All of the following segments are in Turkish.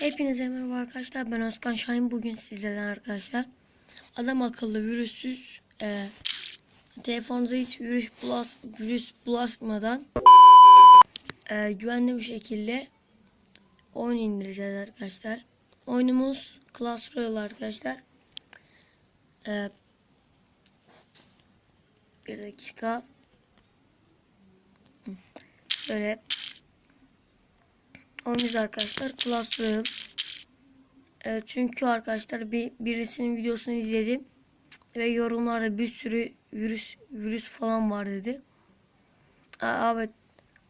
Hepinize merhaba arkadaşlar. Ben Özkan Şahin. Bugün sizlerle arkadaşlar. Adam akıllı virüsüz e, telefonunuza hiç virüs, bulaş, virüs bulaşmadan e, güvenli bir şekilde oyun indireceğiz arkadaşlar. Oyunumuz Clash Royale arkadaşlar. E, bir dakika. Böyle Oyunumuz arkadaşlar Clash. Ee, çünkü arkadaşlar bir birisinin videosunu izledim ve yorumlarda bir sürü virüs virüs falan var dedi. Aa, evet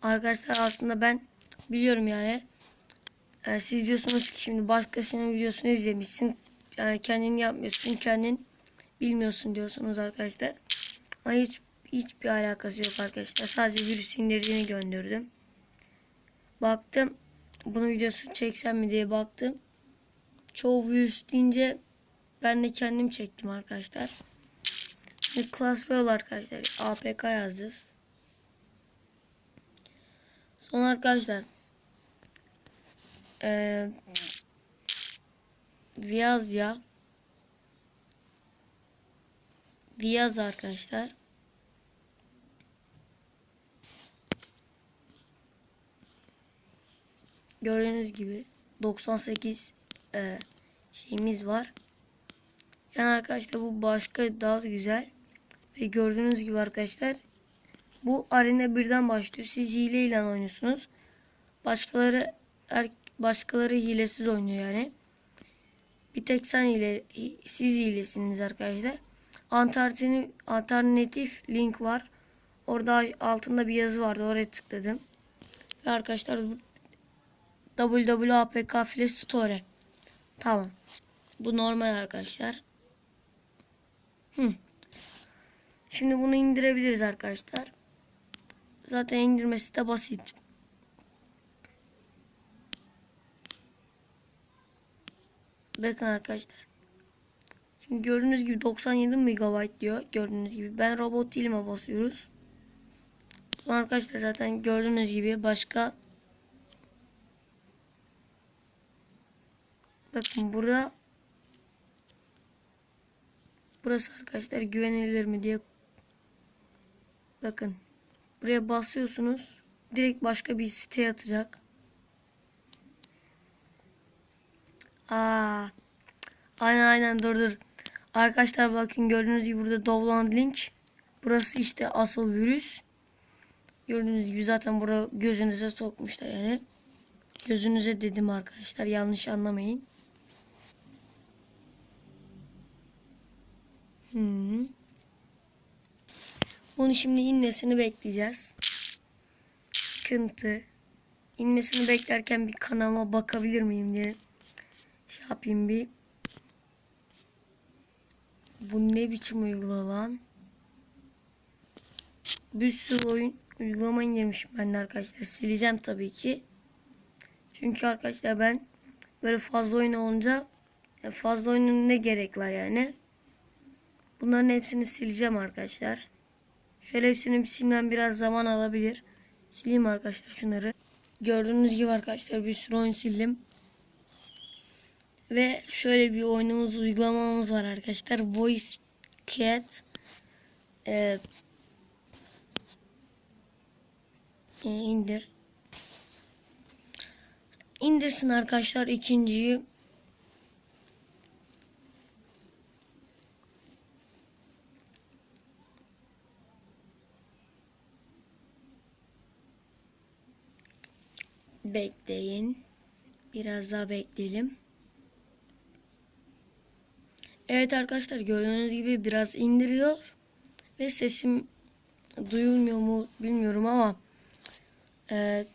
arkadaşlar aslında ben biliyorum yani. Ee, siz diyorsunuz ki şimdi başkasının videosunu izlemişsin. Yani kendin yapmıyorsun, kendin bilmiyorsun diyorsunuz arkadaşlar. Ama hiç hiçbir alakası yok arkadaşlar. Sadece virüs indirdiğini gönderdim. Baktım bunu videosu çeksem mi diye baktım. Çoğu virüs deyince ben de kendim çektim arkadaşlar. Şimdi Class Royale arkadaşlar. APK yazdık. Son arkadaşlar. Ee, Viyazya Viyaz arkadaşlar. Gördüğünüz gibi 98 e, şeyimiz var. Yani arkadaşlar bu başka daha da güzel. Ve gördüğünüz gibi arkadaşlar bu arena birden başlıyor. Siz hileyle oynuyorsunuz. Başkaları er, başkaları hilesiz oynuyor yani. Bir tek sen hile, siz hilesiniz arkadaşlar. Alternatif, alternatif link var. Orada altında bir yazı vardı. Oraya tıkladım. Ve arkadaşlar bu WWAPK Flash Store. Tamam. Bu normal arkadaşlar. Hı. Şimdi bunu indirebiliriz arkadaşlar. Zaten indirmesi de basit. Bakın arkadaşlar. Şimdi gördüğünüz gibi 97 MB diyor. Gördüğünüz gibi. Ben robot dilime basıyoruz. Sonra arkadaşlar zaten gördüğünüz gibi başka Bakın burada burası arkadaşlar güvenilir mi diye bakın buraya basıyorsunuz direkt başka bir siteye atacak. Aa, aynen aynen dur dur. Arkadaşlar bakın gördüğünüz gibi burada download link. Burası işte asıl virüs. Gördüğünüz gibi zaten burada gözünüze sokmuşlar yani. Gözünüze dedim arkadaşlar yanlış anlamayın. Hmm. Bunu şimdi inmesini bekleyeceğiz. Sıkıntı. İnmesini beklerken bir kanalıma bakabilir miyim diye şey yapayım bir. Bu ne biçim uygulama lan? Bir sürü oyun uygulama indirmişim ben de arkadaşlar. Sileceğim tabii ki. Çünkü arkadaşlar ben böyle fazla oyun olunca fazla oyunun ne gerek var yani. Bunların hepsini sileceğim arkadaşlar. Şöyle hepsini silmem biraz zaman alabilir. Sileyim arkadaşlar şunları. Gördüğünüz gibi arkadaşlar bir sürü oyun sildim. Ve şöyle bir oyunumuz uygulamamız var arkadaşlar. Voice Cat. Ee, indir. İndirsin arkadaşlar ikinciyi. Bekleyin. Biraz daha bekleyelim. Evet arkadaşlar gördüğünüz gibi biraz indiriyor. Ve sesim duyulmuyor mu bilmiyorum ama e,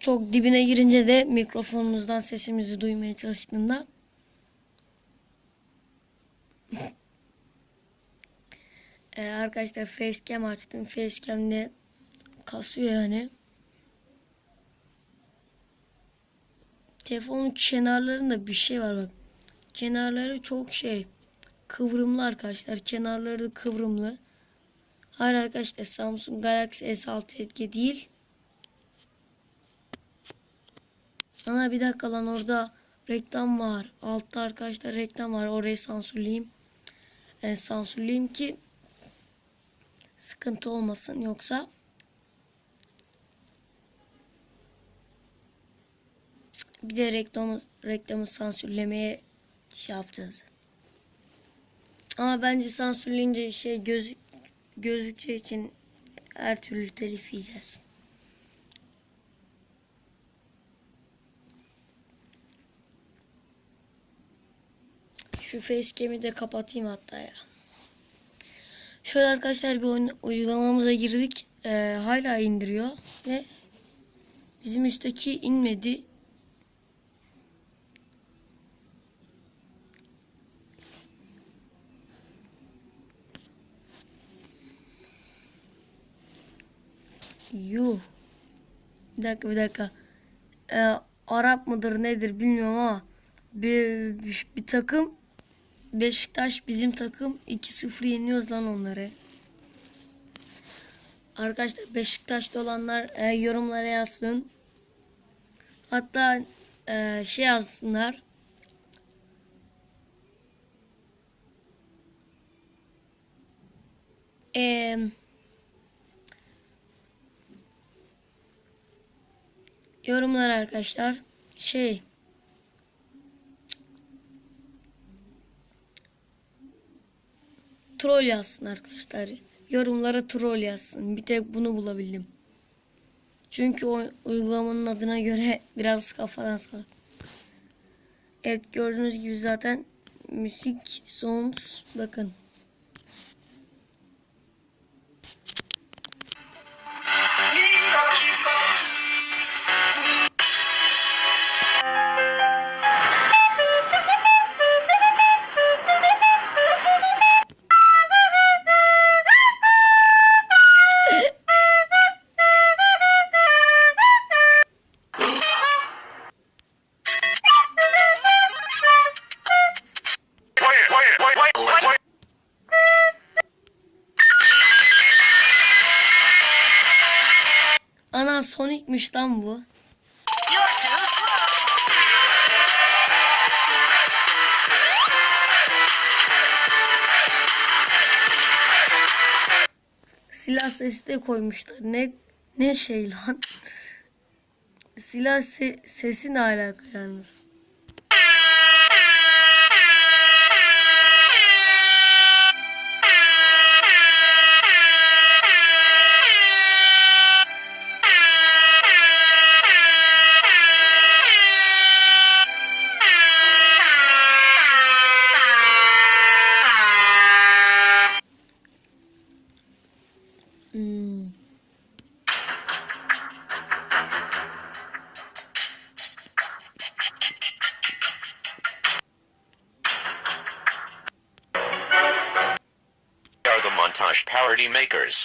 çok dibine girince de mikrofonumuzdan sesimizi duymaya çalıştığında e, arkadaşlar facecam açtım. Facecam'de kasıyor yani. Telefonun kenarlarında bir şey var bak. Kenarları çok şey kıvrımlı arkadaşlar. Kenarları da kıvrımlı. Hayır arkadaşlar Samsung Galaxy S6 etki değil. Ana bir dakika lan orada reklam var. Altta arkadaşlar reklam var. Orayı sansürleyeyim. Yani sansürleyeyim ki sıkıntı olmasın yoksa bir de reklamı reklamı sansürlemeye şey yapacağız. Ama bence sansürleyince şey göz gözükçe için her türlü telif yiyeceğiz. Şu facecam'i de kapatayım hatta ya. Şöyle arkadaşlar bir oyun, uygulamamıza girdik. Ee, hala indiriyor ve bizim üstteki inmedi. Yuh. Bir dakika bir dakika. Ee, Arap mıdır nedir bilmiyorum ama bir, bir, bir takım Beşiktaş bizim takım 2-0 yeniyoruz lan onları. Arkadaşlar Beşiktaş'ta olanlar e, yorumlara yazsın. Hatta e, şey yazsınlar. Eee yorumlar arkadaşlar şey troll yazsın arkadaşlar. Yorumlara troll yazsın. Bir tek bunu bulabildim. Çünkü o uygulamanın adına göre biraz kafadan sağ. Evet gördüğünüz gibi zaten müzik sounds bakın. Silah sesi de koymuşlar. Ne ne şey lan? Silah se- sesi ne alaka yalnız?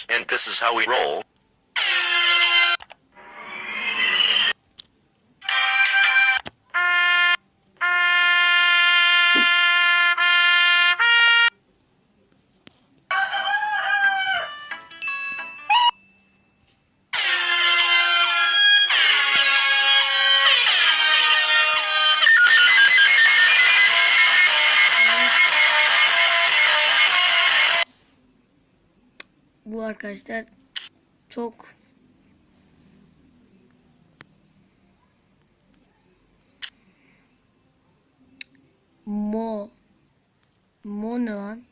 And this is how we roll. Arkadaşlar çok mo mo ne lan?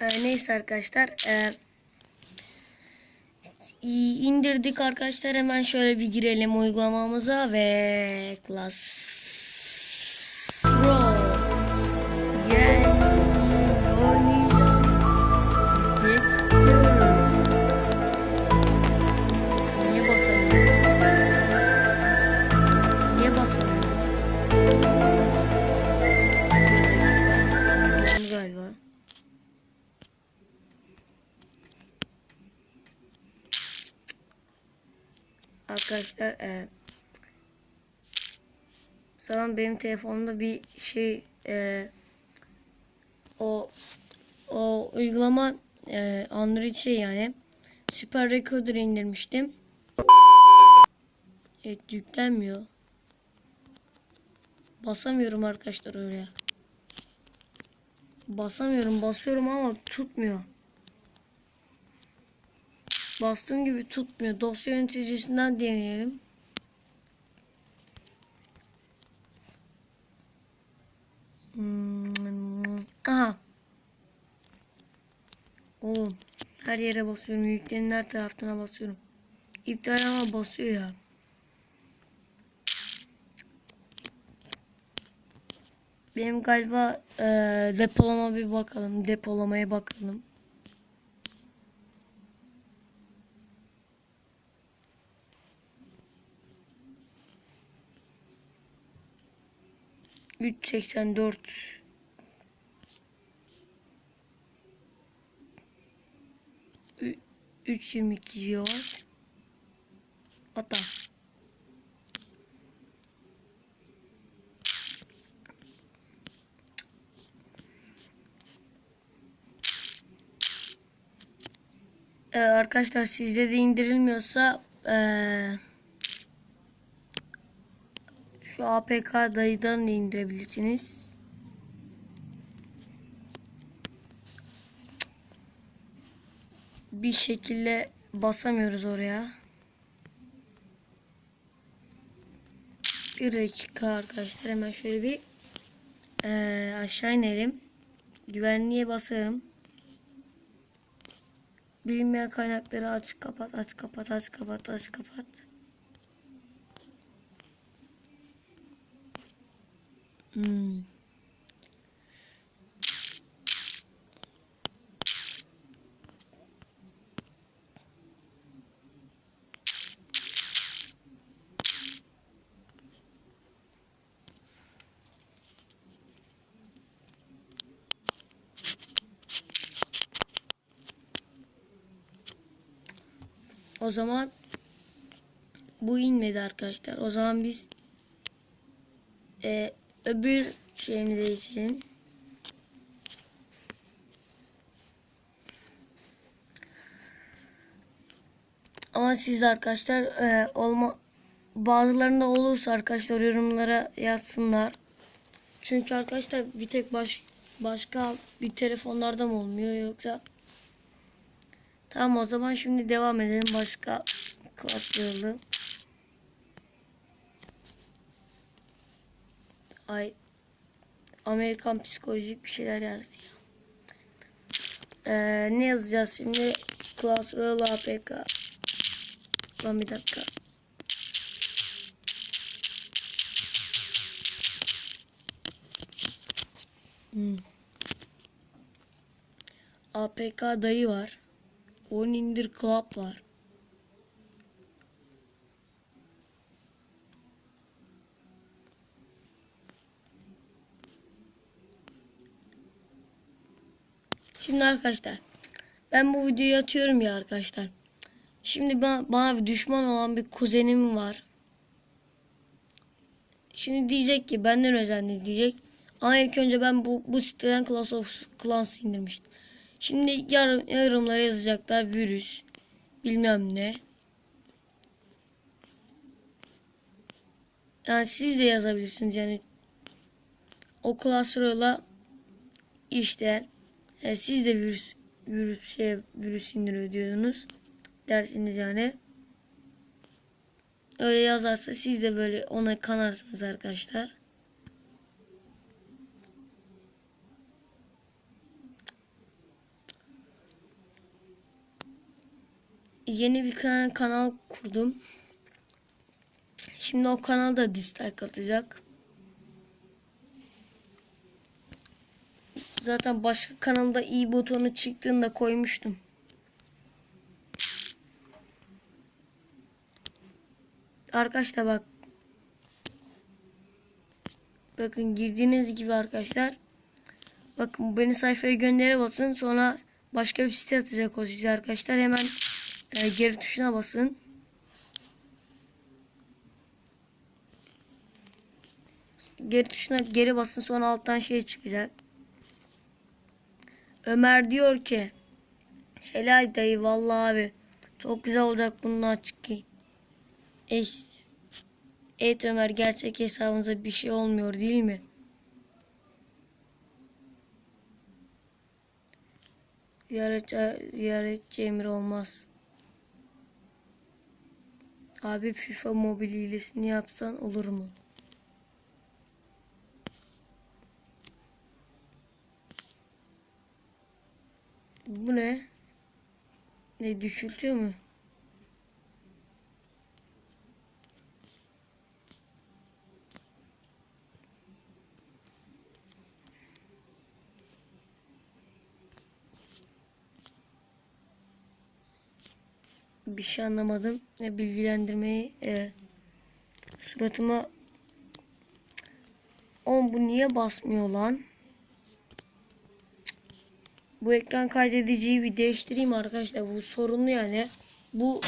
Ee, neyse arkadaşlar. İyi, indirdik arkadaşlar. Hemen şöyle bir girelim uygulamamıza ve Classroom Arkadaşlar e, sanırım benim telefonumda bir şey e, o o uygulama e, Android şey yani Super Recorder indirmiştim. Evet yüklenmiyor. Basamıyorum arkadaşlar öyle. Basamıyorum basıyorum ama tutmuyor. Bastığım gibi tutmuyor. Dosya yöneticisinden deneyelim. Hmm, Aha. Oğlum her yere basıyorum. Yüklenin her tarafına basıyorum. İptal ama basıyor ya. Benim galiba eee, depolama bir bakalım. Depolamaya bakalım. Üç seksen dört. Ü- Üç yirmi iki GB. Hatta. Ee, arkadaşlar sizde de indirilmiyorsa ee, şu APK dayıdan da indirebilirsiniz. Bir şekilde basamıyoruz oraya. Bir dakika arkadaşlar hemen şöyle bir ee, aşağı inelim. Güvenliğe basarım. Bilinmeyen kaynakları aç kapat aç kapat aç kapat aç kapat. Hmm. O zaman bu inmedi arkadaşlar. O zaman biz e, öbür şeyimize geçelim. Ama siz arkadaşlar e, olma bazılarında olursa arkadaşlar yorumlara yazsınlar. Çünkü arkadaşlar bir tek baş, başka bir telefonlarda mı olmuyor yoksa Tamam o zaman şimdi devam edelim başka klasörlü. Ay Amerikan psikolojik bir şeyler yazdı ya. Ee, ne yazacağız şimdi? Klasörlü APK. Lan bir dakika. Hmm. APK dayı var. On indir club var. Şimdi arkadaşlar ben bu videoyu atıyorum ya arkadaşlar. Şimdi bana, bana bir düşman olan bir kuzenim var. Şimdi diyecek ki benden özendi diyecek. Ama ilk önce ben bu, bu siteden Clash of Clans indirmiştim. Şimdi yarım, yorumlara yazacaklar virüs bilmem ne. Yani siz de yazabilirsiniz yani o klasörle işte e, siz de virüs virüs şey virüs indiriyor diyordunuz dersiniz yani. Öyle yazarsa siz de böyle ona kanarsınız arkadaşlar. yeni bir kanal, kanal kurdum. Şimdi o kanalda dislike atacak. Zaten başka kanalda i butonu çıktığında koymuştum. Arkadaşlar bak. Bakın girdiğiniz gibi arkadaşlar. Bakın beni sayfaya göndere basın. Sonra başka bir site atacak o size arkadaşlar. Hemen e, geri tuşuna basın. Geri tuşuna geri basın sonra alttan şey çıkacak. Ömer diyor ki Helal dayı vallahi abi. Çok güzel olacak bunun açık ki. Eş, evet Ömer gerçek hesabınıza bir şey olmuyor değil mi? Ziyaretçi, ziyaretçi emir olmaz. Abi FIFA mobil hilesini yapsan olur mu? Bu ne? Ne düşültüyor mu? Bir şey anlamadım. E, bilgilendirmeyi e, suratıma Oğlum bu niye basmıyor lan? Bu ekran kaydediciyi bir değiştireyim arkadaşlar. Bu sorunlu yani. Bu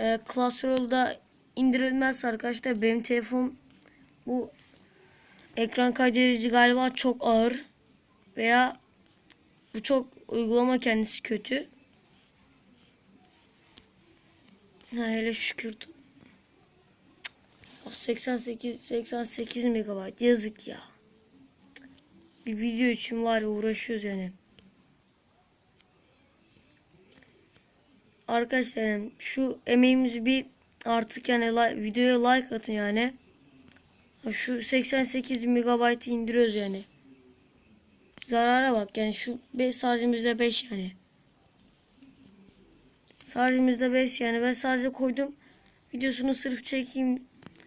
e, Classroll'da indirilmez arkadaşlar. Benim telefon bu ekran kaydedici galiba çok ağır veya bu çok uygulama kendisi kötü. Ha hele şükür. 88 88 megabayt yazık ya. Bir video için var ya uğraşıyoruz yani. Arkadaşlar yani şu emeğimizi bir artık yani li- videoya like atın yani. Şu 88 megabaytı indiriyoruz yani. Zarara bak yani şu 5 şarjımızda 5 yani. Şarjımızda 5 yani ben şarja koydum. Videosunu sırf çekeyim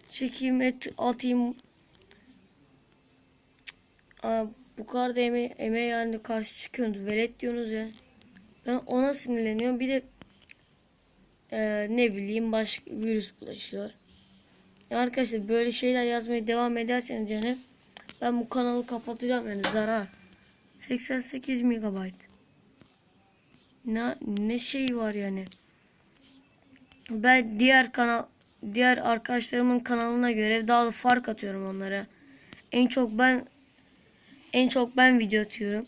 çekeyim et atayım. Aa, bu kadar da eme emeğe yani karşı çıkıyorsunuz. Velet diyorsunuz ya. Ben ona sinirleniyorum. Bir de eee, ne bileyim başka virüs bulaşıyor. Ya arkadaşlar böyle şeyler yazmaya devam ederseniz yani ben bu kanalı kapatacağım yani zarar. 88 megabayt. Ne ne şey var yani. Ben diğer kanal diğer arkadaşlarımın kanalına göre daha da fark atıyorum onlara. En çok ben en çok ben video atıyorum.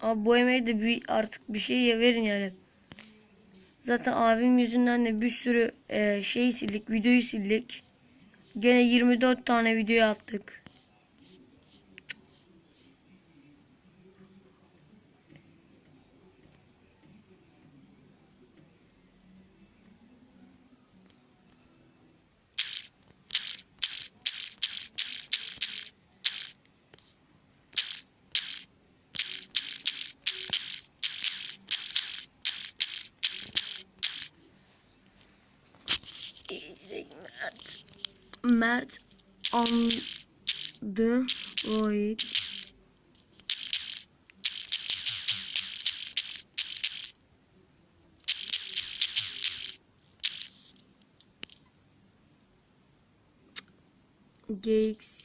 Abi bu emeği de bir, artık bir şey verin yani. Zaten abim yüzünden de bir sürü e, şey sildik, videoyu sildik. Gene 24 tane video attık. Mert. Mert Android GX